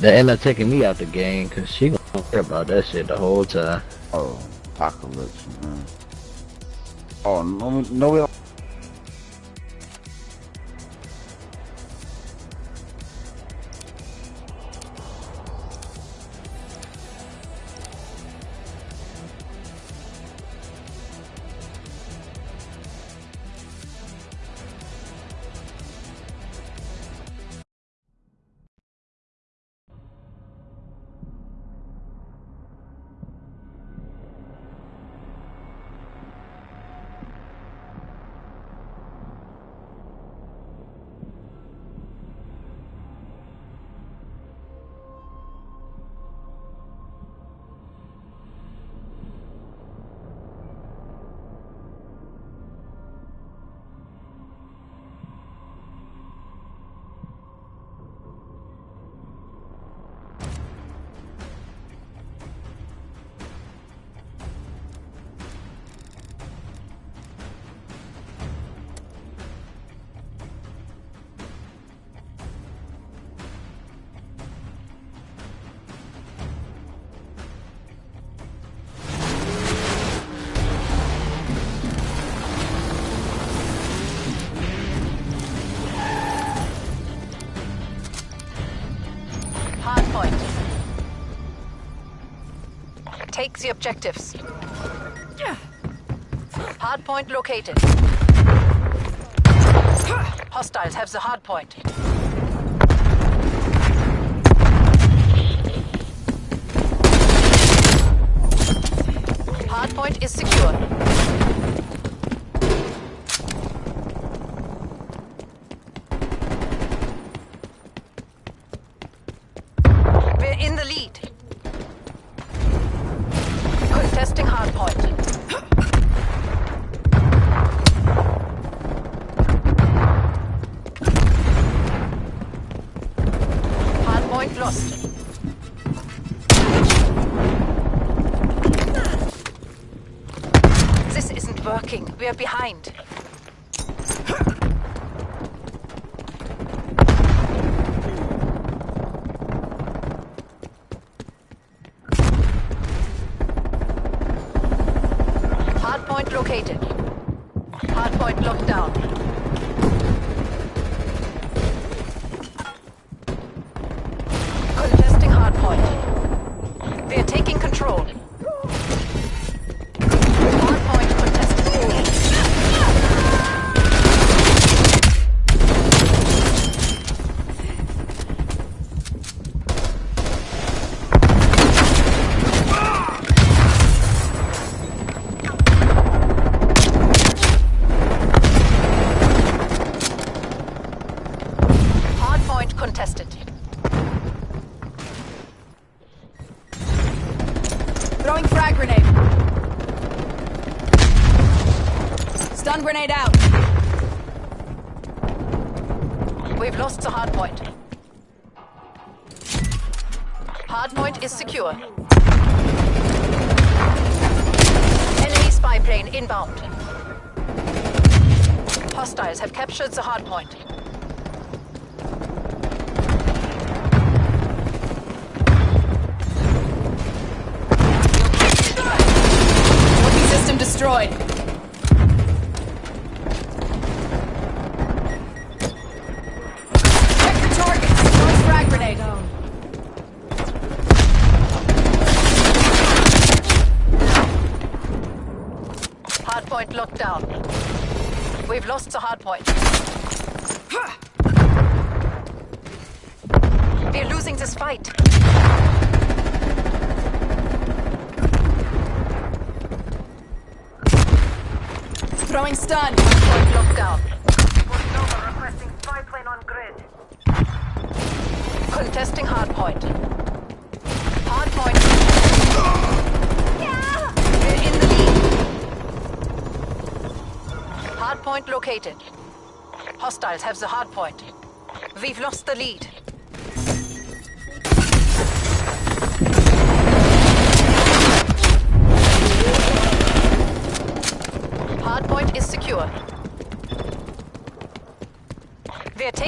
They end up taking me out the game because she gonna care about that shit the whole time. Oh, apocalypse, man. Oh, no, no, Take the objectives. Hardpoint located. Hostiles have the hardpoint. Hardpoint is secure. We are behind. Stun. Point locked down. Nova requesting spy plane on grid. Contesting hardpoint. Hardpoint. We're in the lead. Hardpoint located. Hostiles have the hardpoint. We've lost the lead.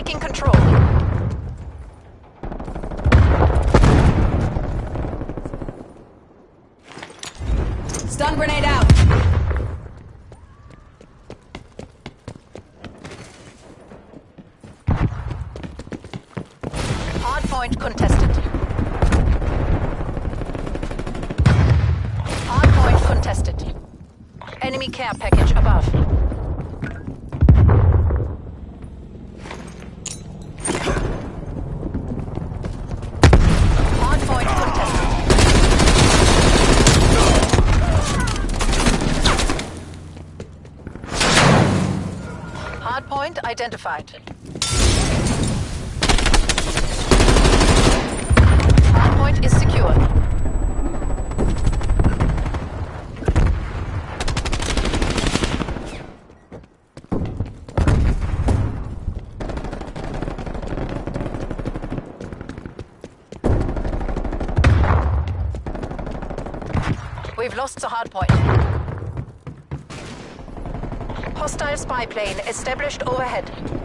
Taking control. Stun grenade out. Hardpoint contested. Hardpoint contested. Enemy care package above. Hardpoint contested. Hardpoint identified. Hardpoint is secure. We've lost the hardpoint. Hostile spy plane established overhead.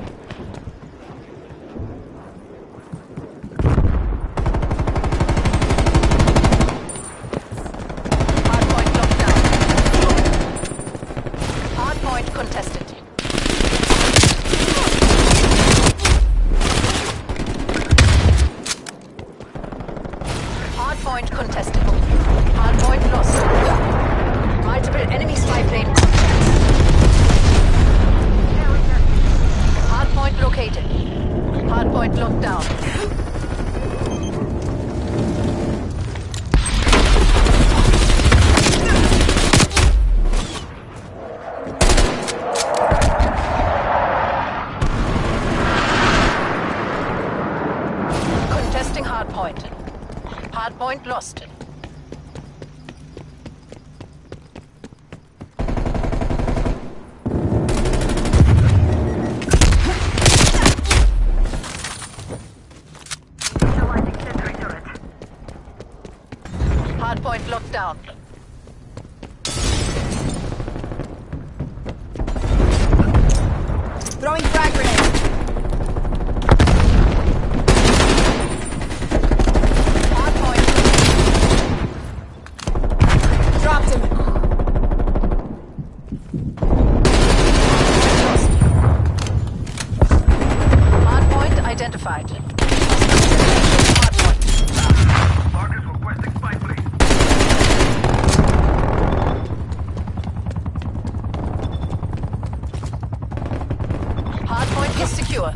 Secure.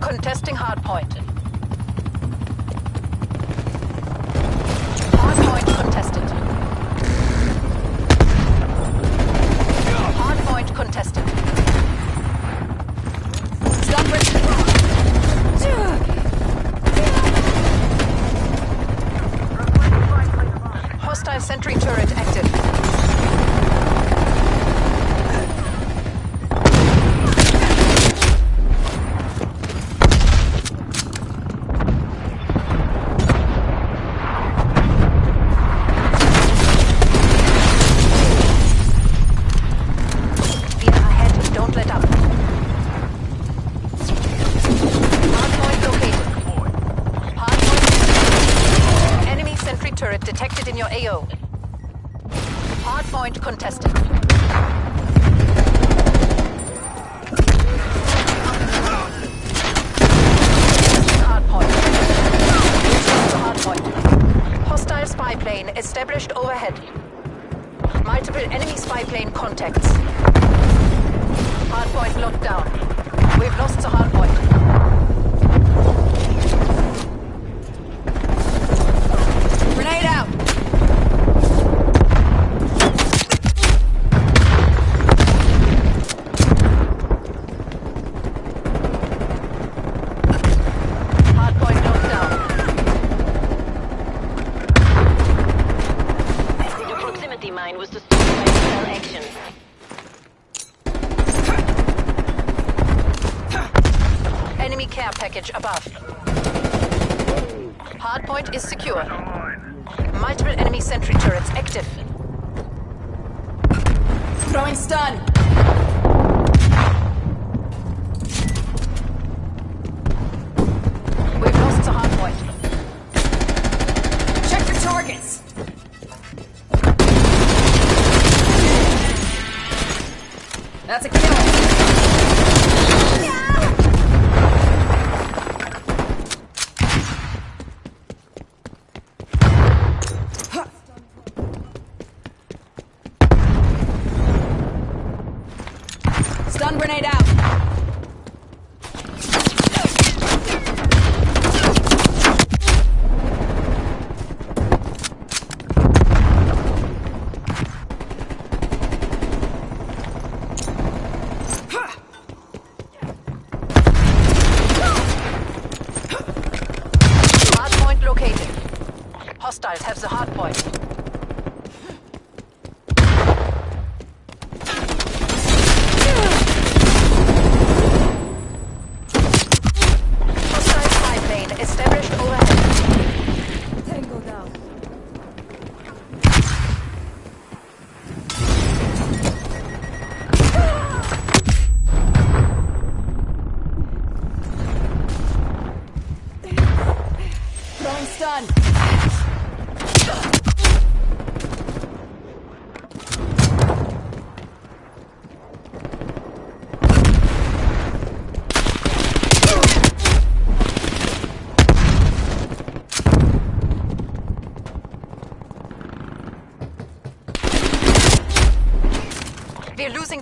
Contesting hardpoint. Hardpoint contested. Hardpoint contested. Stun grenade. Hostile sentry turret active.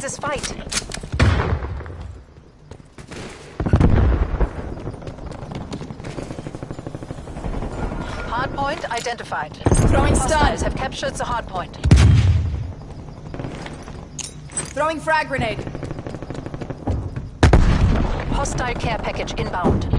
This fight. Hardpoint identified. Throwing Hostiles stun. have captured the hardpoint. Throwing frag grenade. Hostile care package inbound.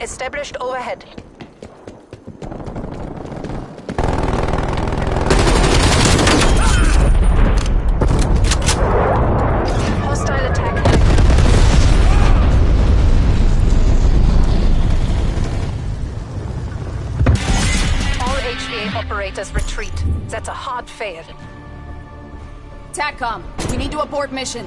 Established overhead. Hostile attack. All HVA operators retreat. That's a hard fail. TACCOM. We need to abort mission.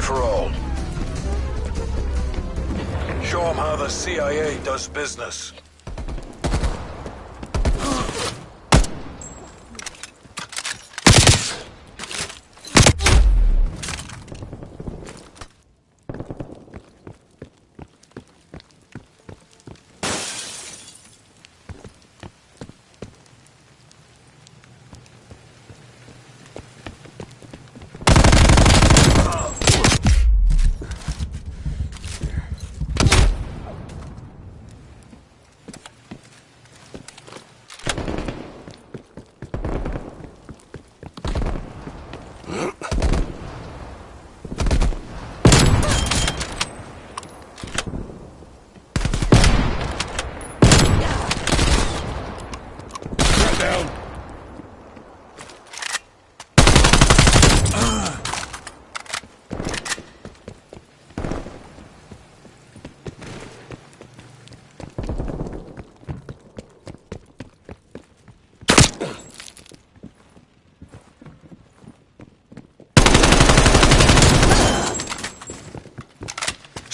Free for all. Show them how the CIA does business.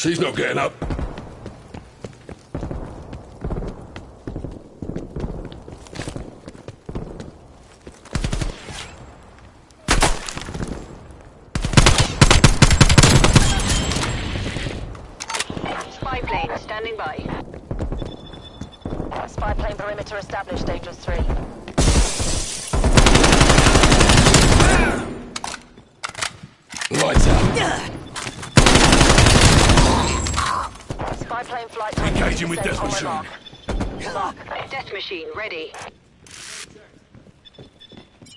She's not getting up. Spy plane standing by. Spy plane perimeter established, Dangerous 3. Lights out. Spy plane flight Engaging with death machine. Mark. Death machine ready.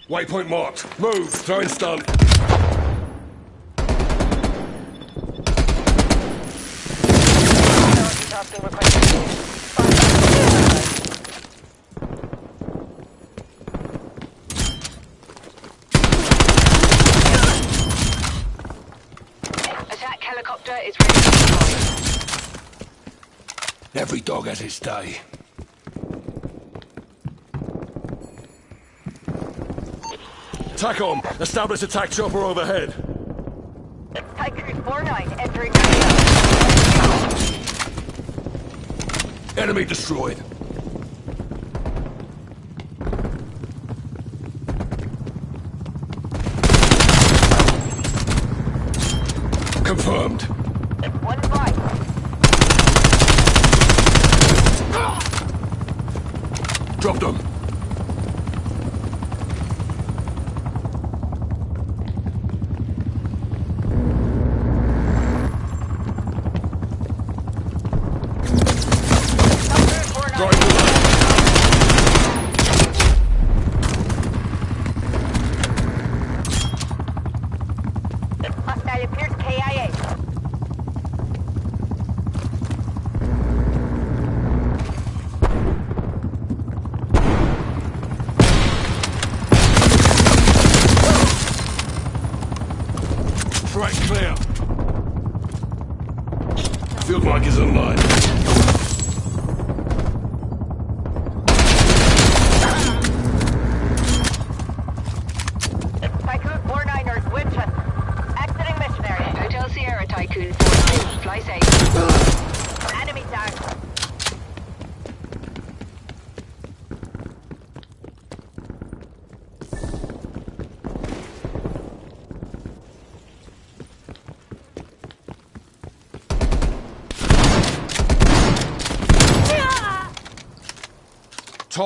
Waypoint marked. Move. Throwing stun. Tasking requested. Attack helicopter is ready to deploy. Every dog has its day. Attack on. Establish attack chopper overhead. Tycoon 4-9 entering. Enemy destroyed. Confirmed. One fight. Drop them. Going to left. Hostile appears KIA. Threat clear. Field mic is online. Tycoon 4-9ers, Winchester. Exiting mission area. Hotel Sierra, Tycoon 4-9. Fly safe. Enemy down.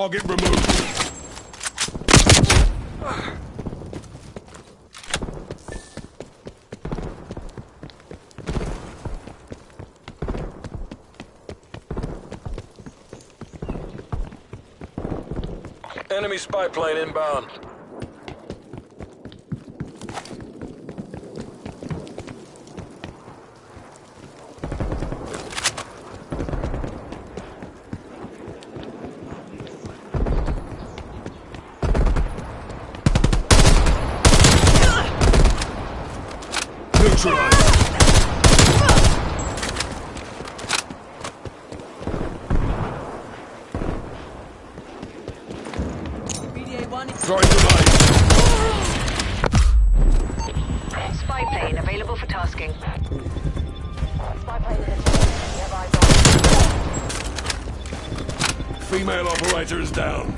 Target removed. Enemy spy plane inbound. Is down.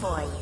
For you.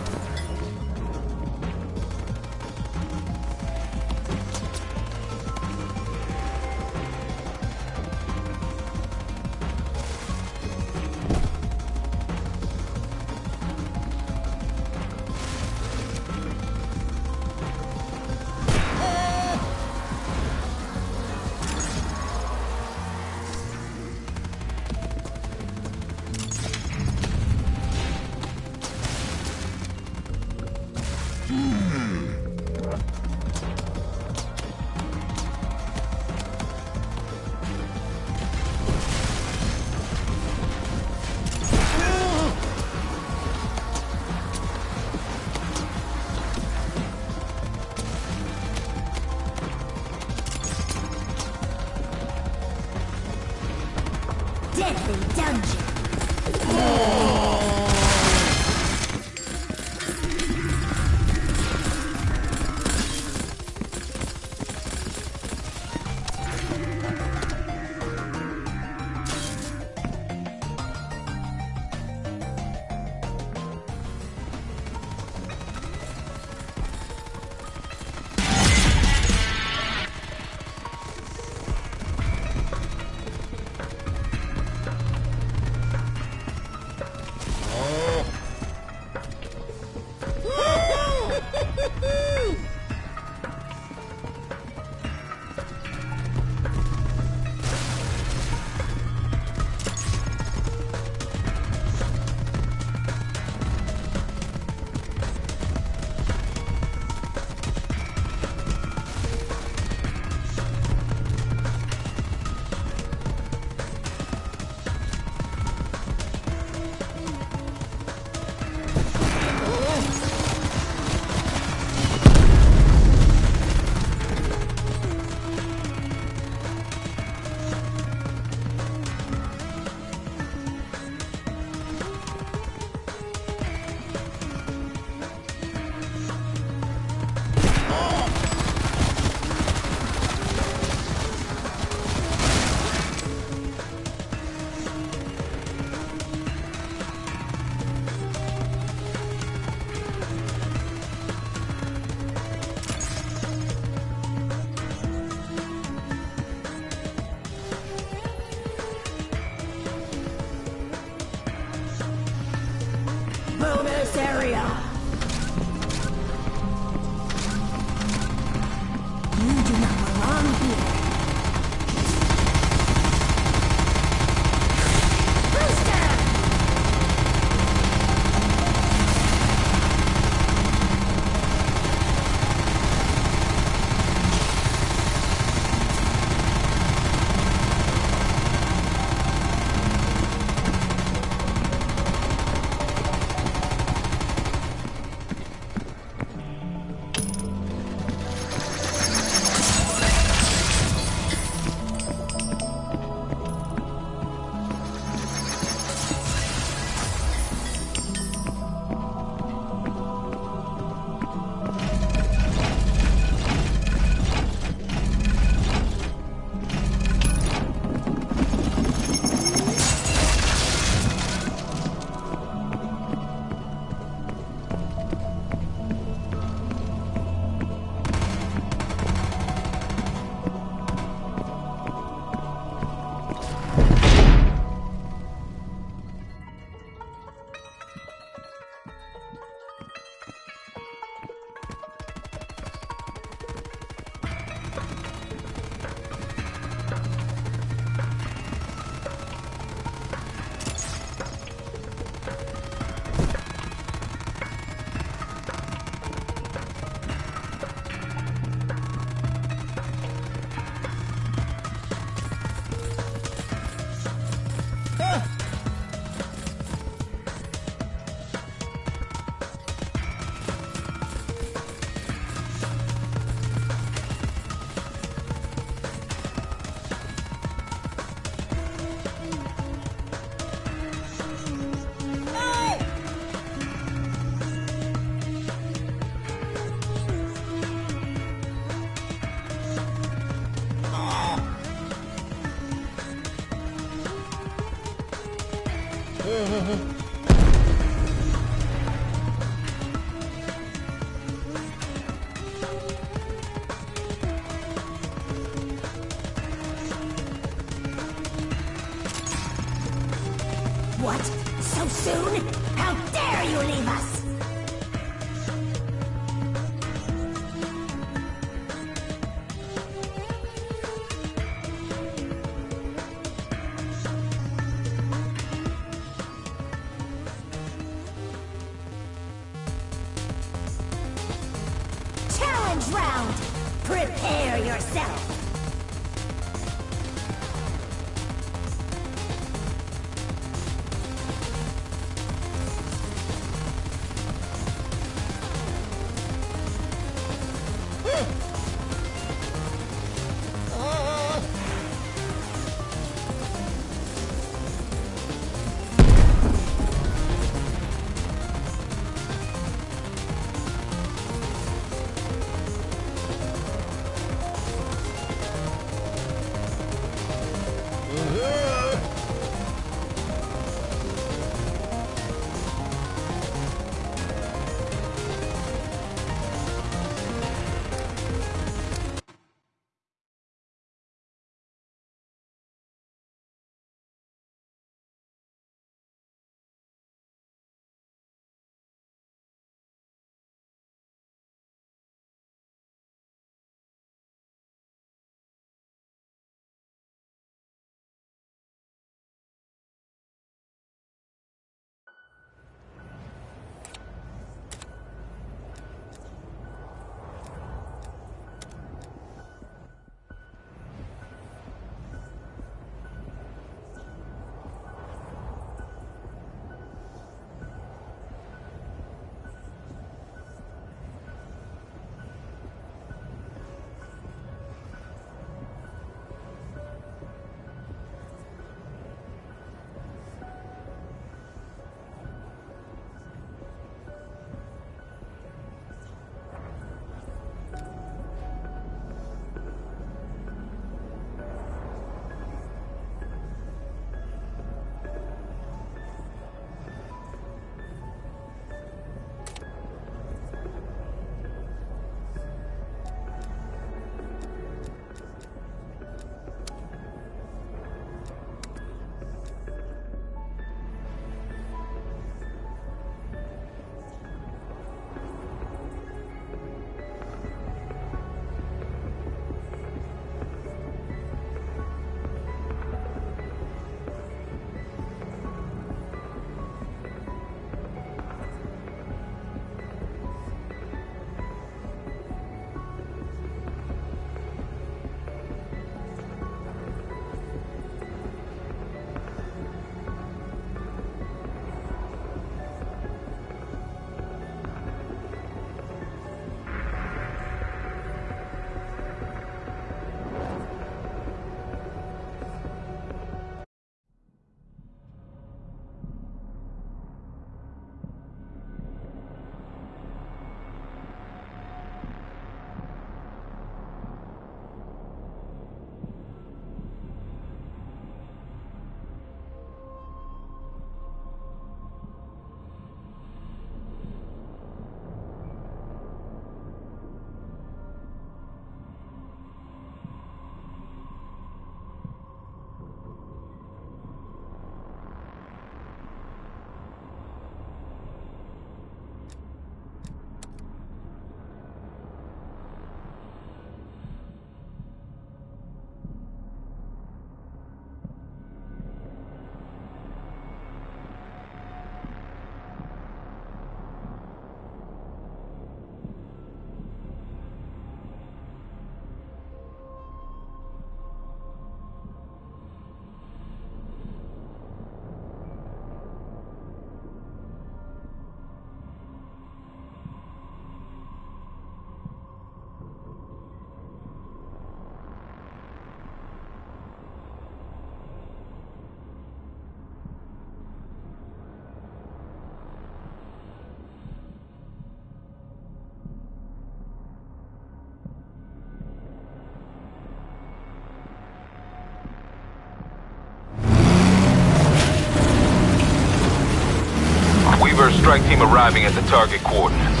Strike team arriving at the target coordinates.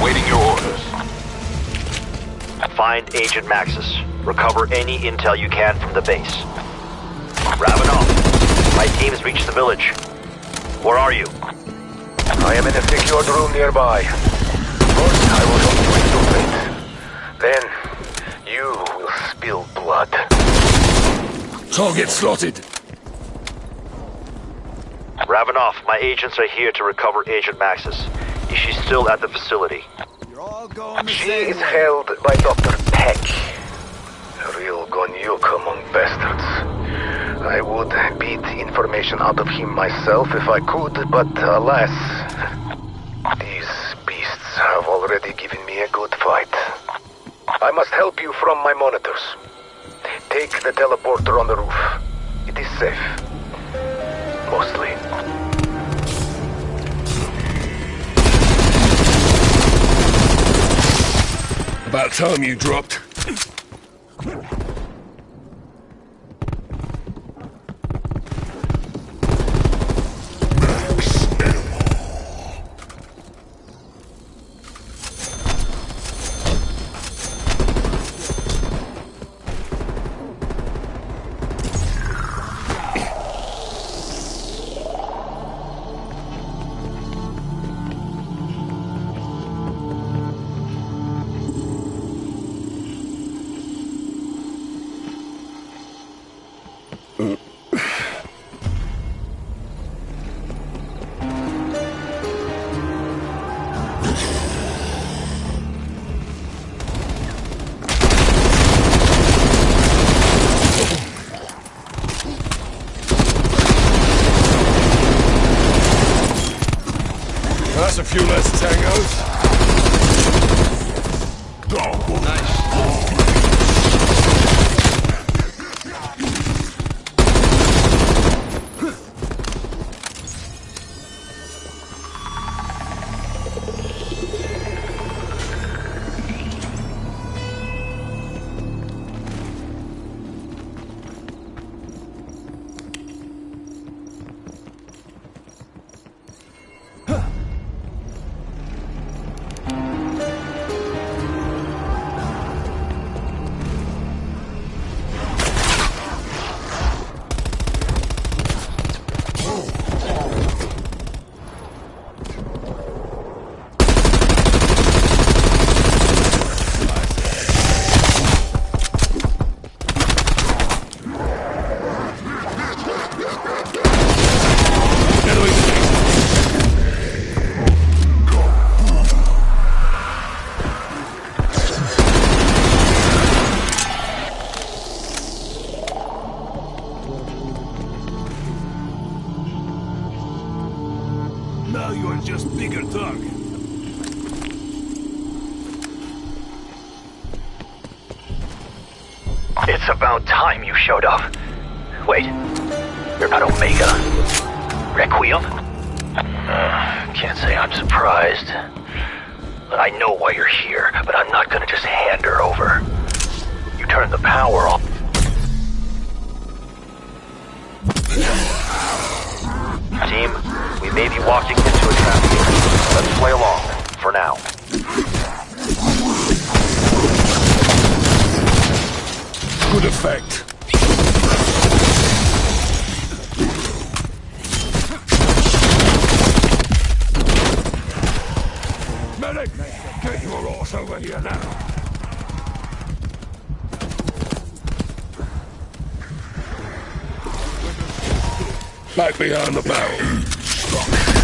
Waiting your orders. Find Agent Maxis. Recover any intel you can from the base. Ravenov, my team has reached the village. Where are you? I am in a secured room nearby. First, I will help you Then, you will spill blood. Target slotted. Ravenov, my agents are here to recover Agent Maxis. Is she still at the facility? You're all going the She is way. held by Dr. Peck. A real govnyuk among bastards. I would beat information out of him myself if I could, but alas, these beasts have already given me a good fight. I must help you from my monitors. Take the teleporter on the roof. It is safe. Mostly. About time you dropped. It's about time you showed up. Wait, you're not Omega. Requiem? Uh, can't say I'm surprised. But I know why you're here, but I'm not gonna just hand her over. You turned the power off. Team, we may be walking into a trap here. Let's play along, for now. Good effect. Medic! Get your ass over here now. Back behind the barrel.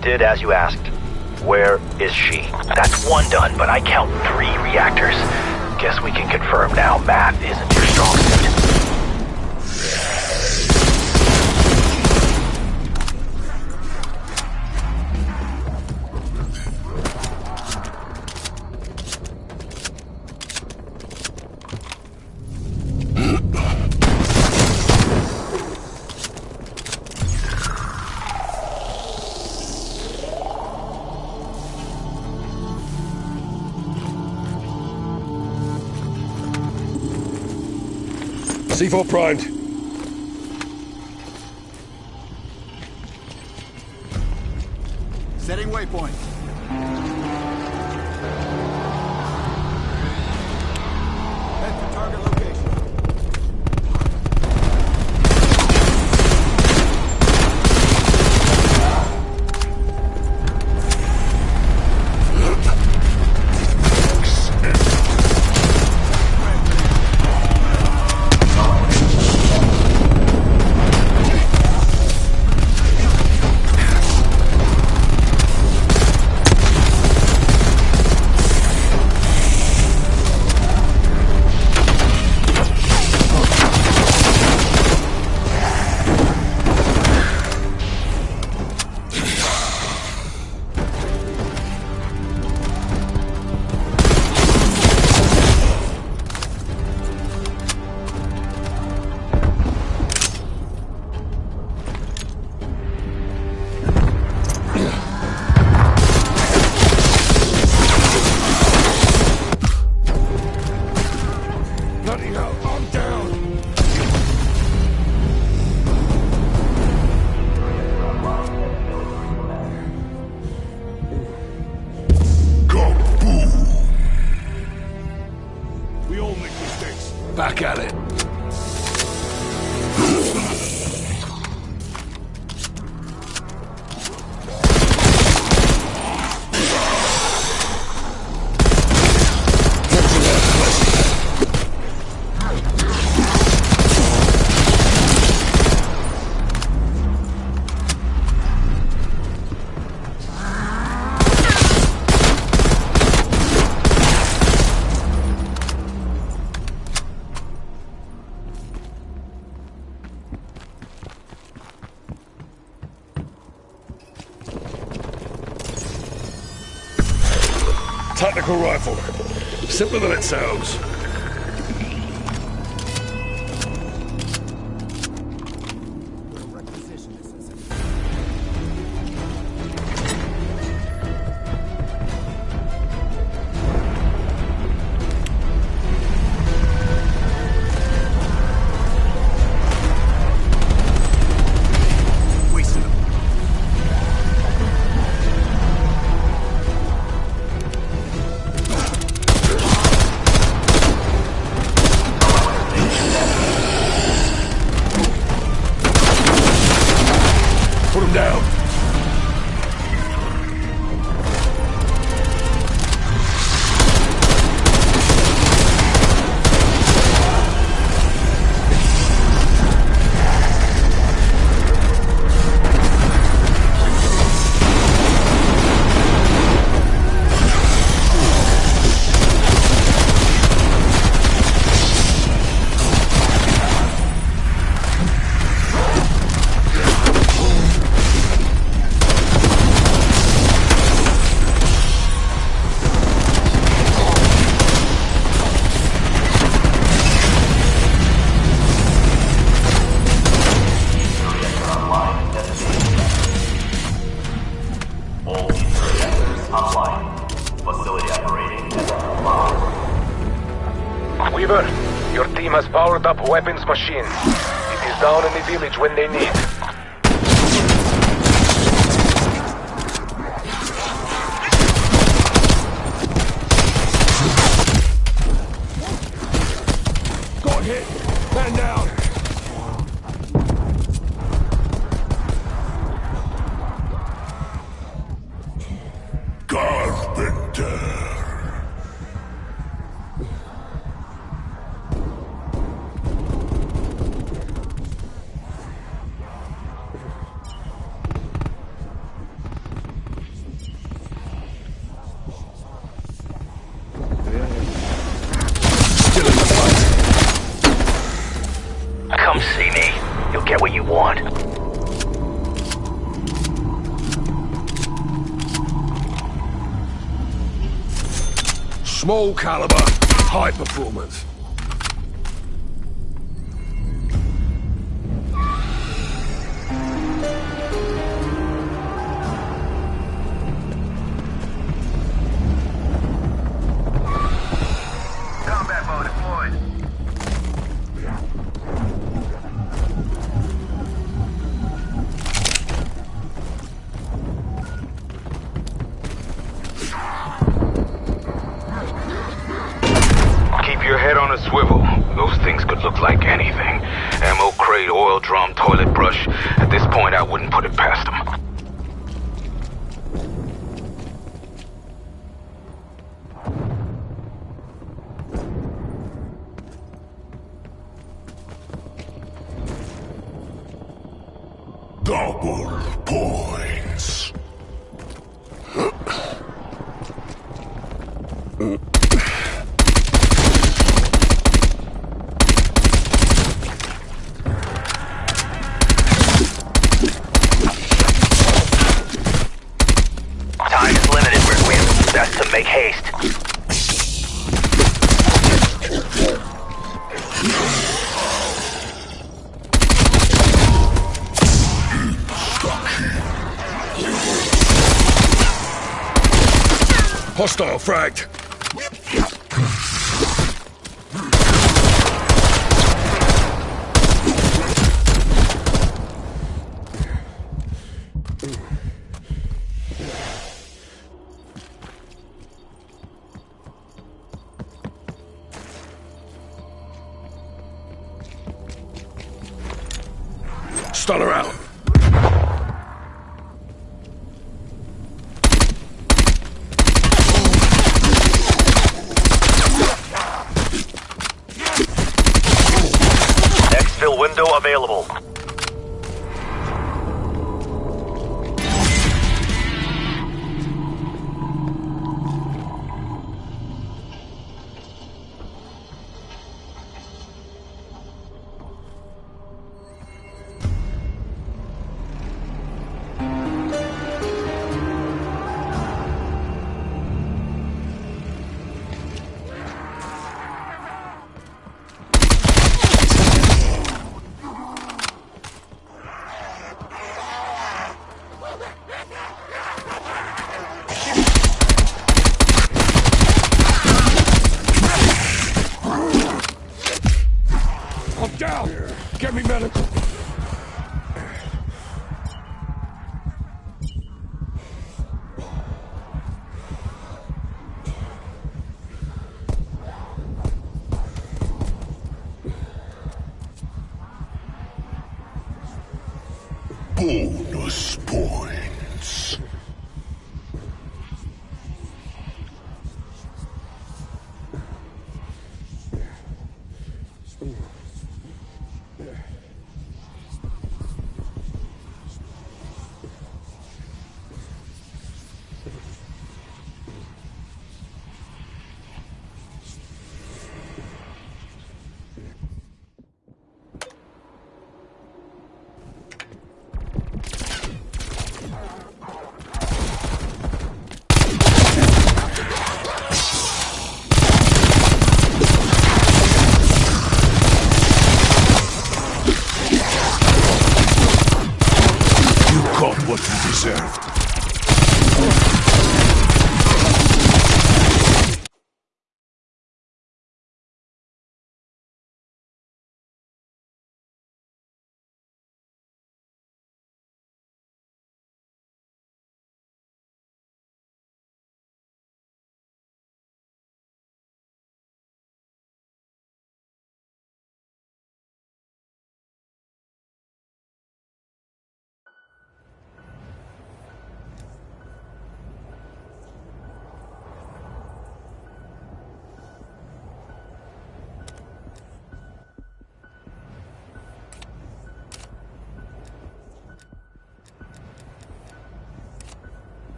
Did as you asked. Where is she? That's one done, but I count three reactors. Guess we can confirm now math isn't C4 primed. Setting waypoint. Tactical rifle. Simpler than it sounds. Hostile fragged.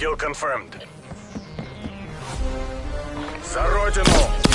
Kill confirmed. За родину!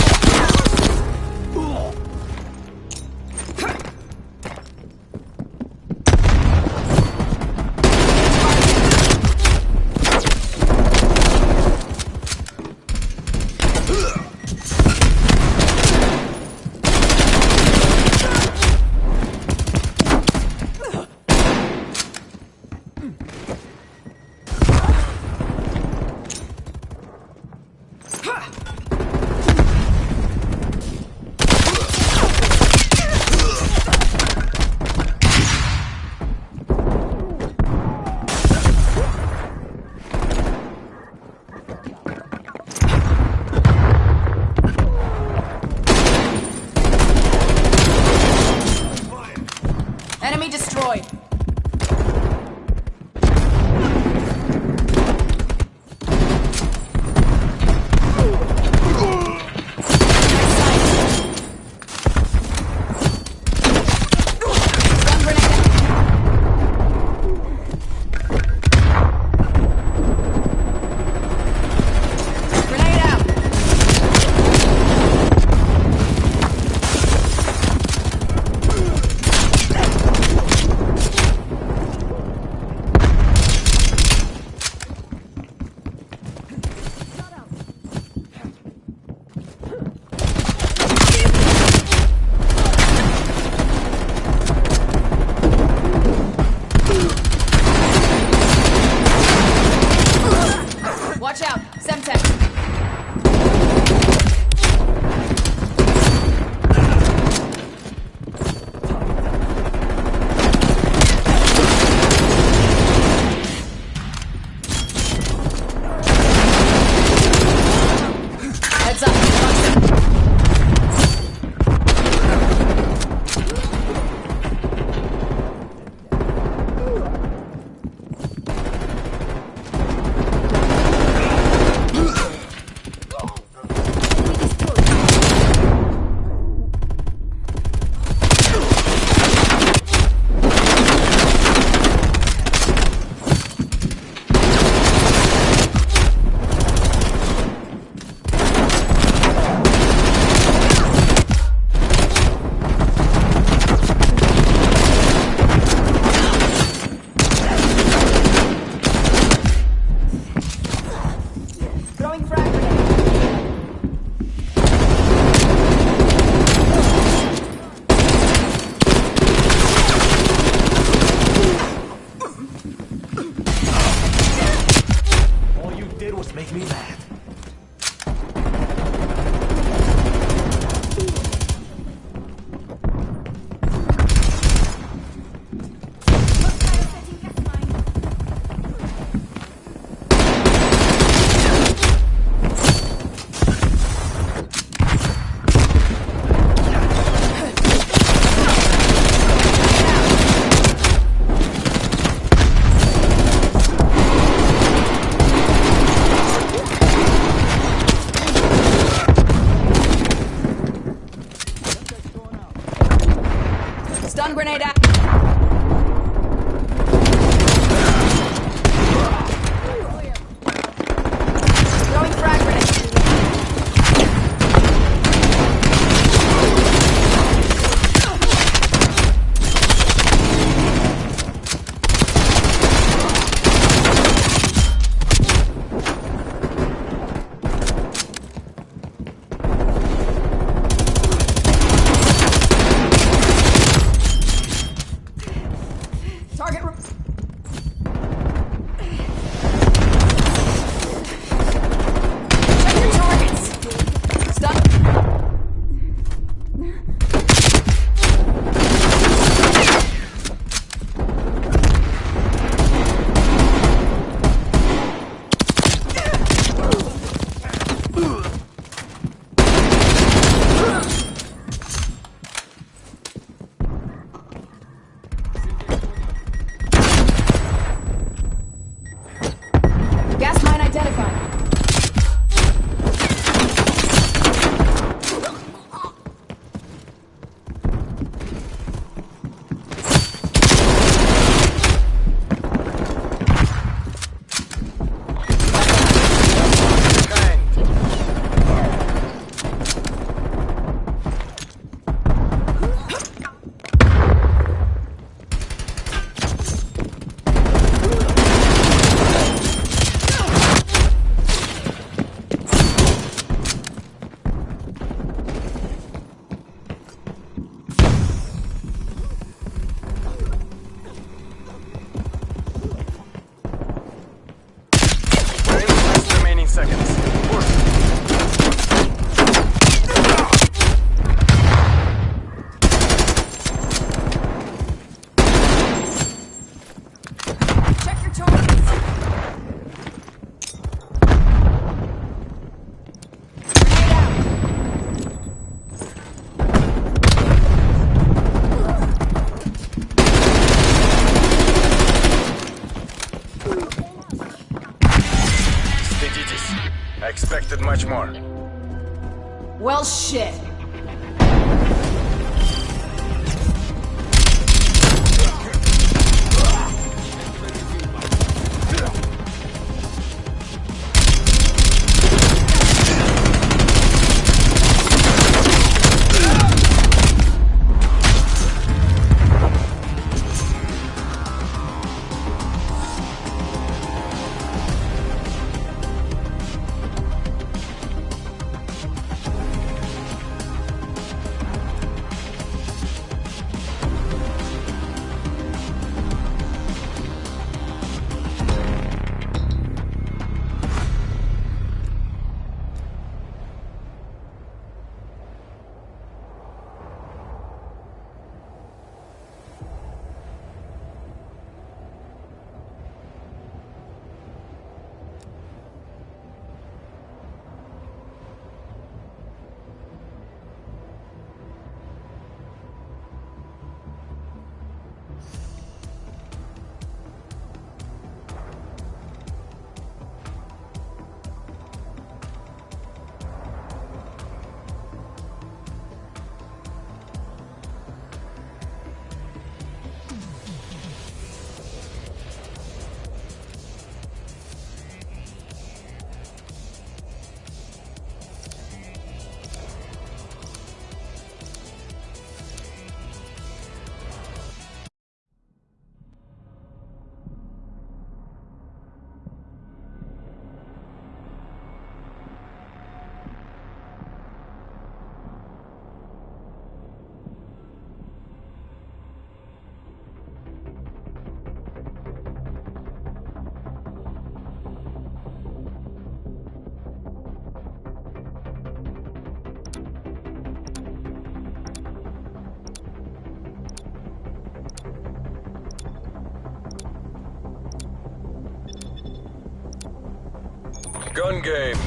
Game.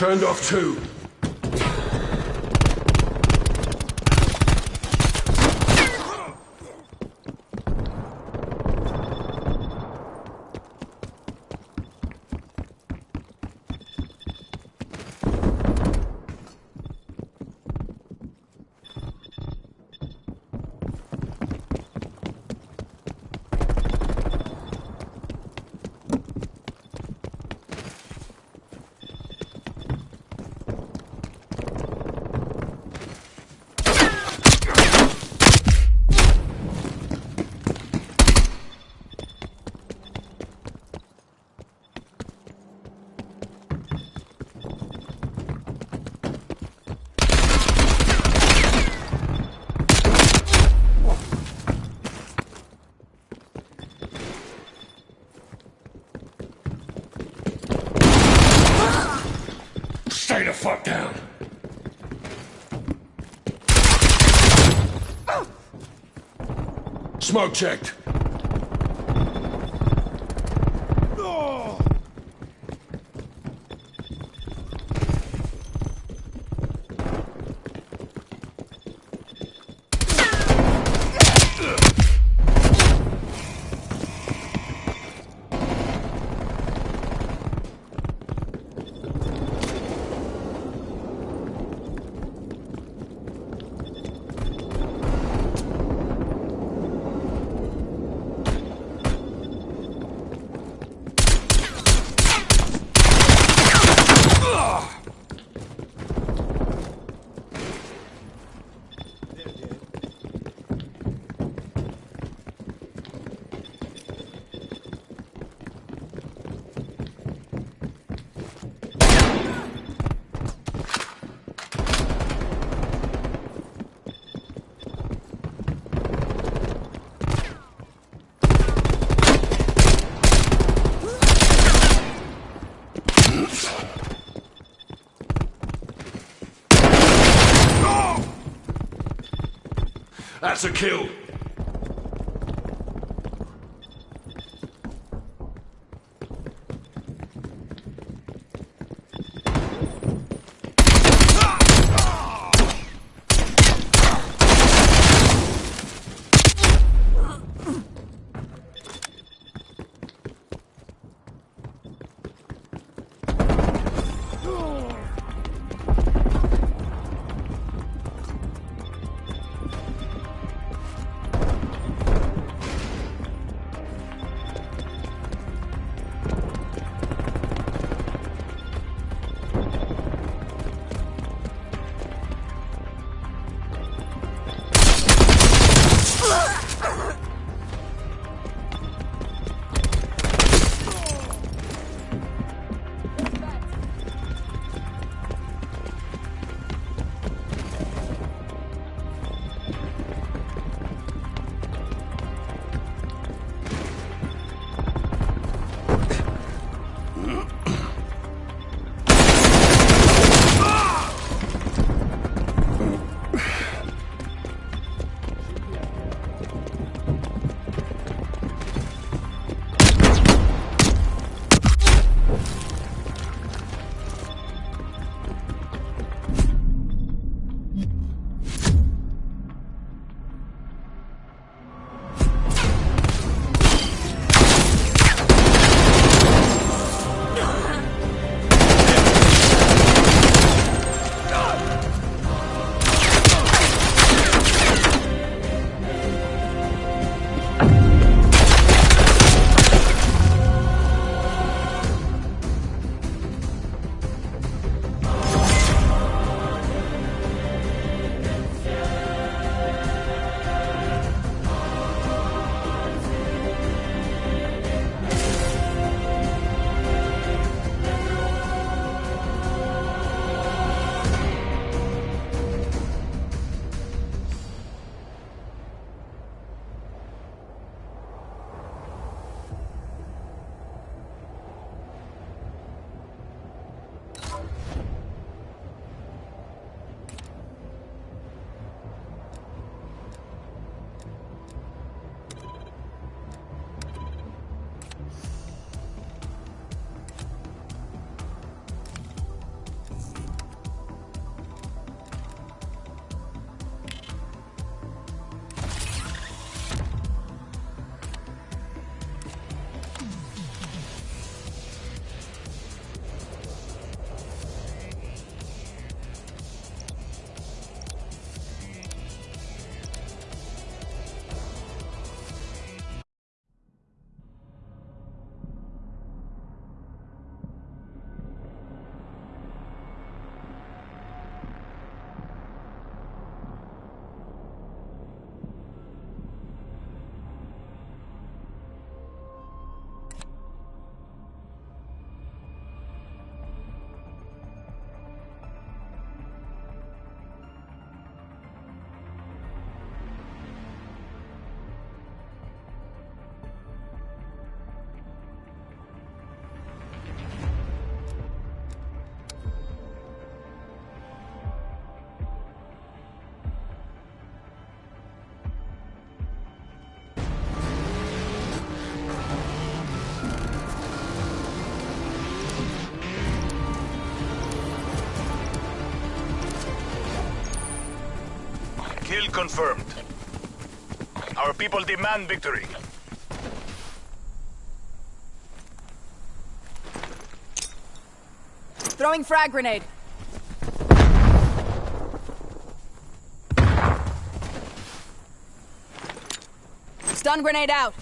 Turned off two. Smoke checked. That's a kill. confirmed. Our people demand victory. Throwing frag grenade. Stun grenade out.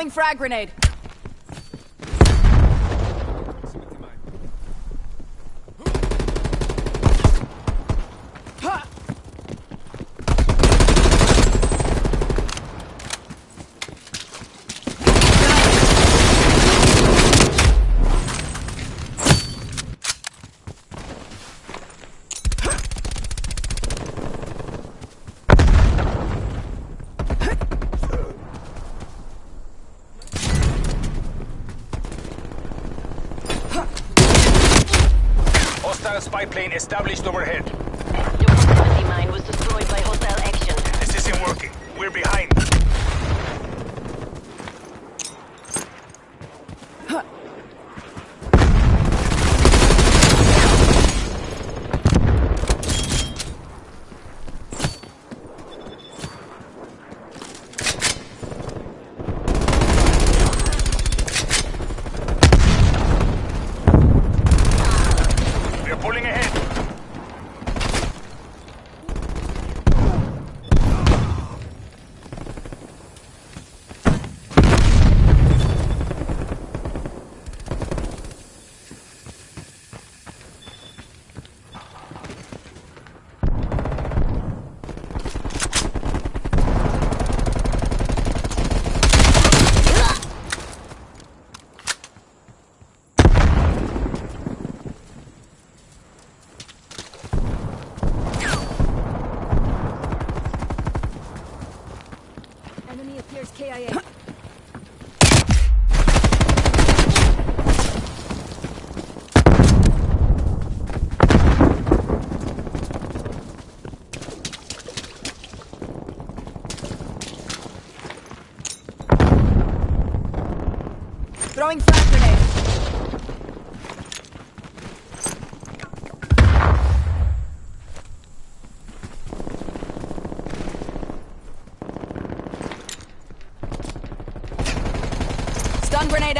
Throwing frag grenade.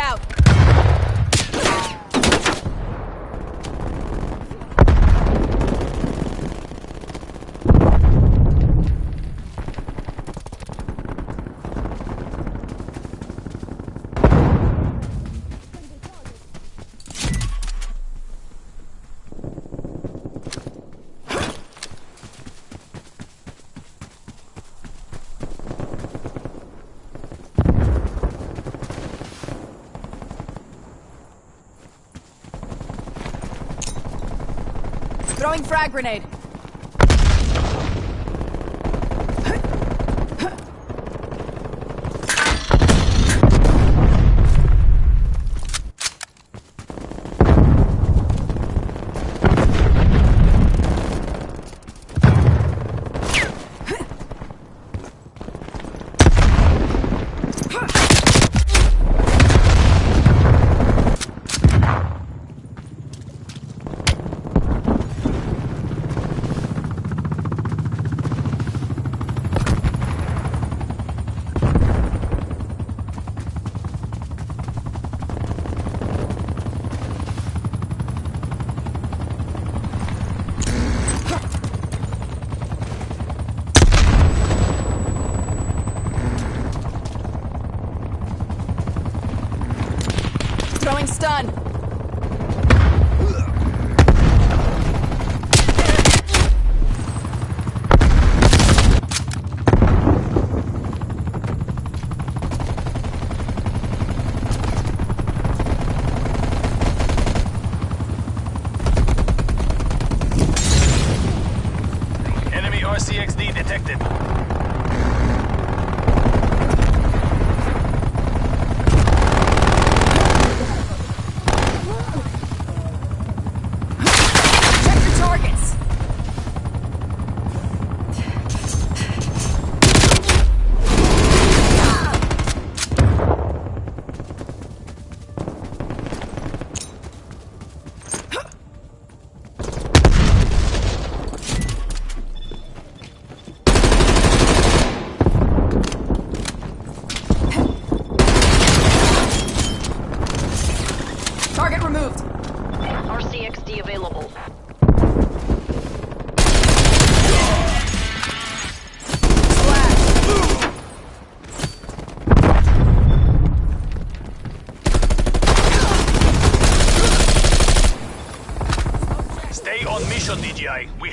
out. Throwing frag grenade.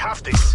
Have this.